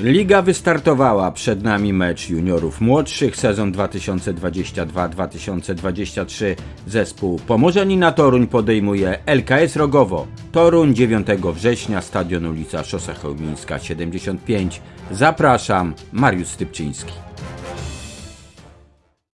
Liga wystartowała, przed nami mecz juniorów młodszych, sezon 2022-2023. Zespół Pomorzenina Toruń podejmuje LKS Rogowo. Toruń 9 września, stadion ulica Szosa Chełmińska 75. Zapraszam, Mariusz Stypczyński.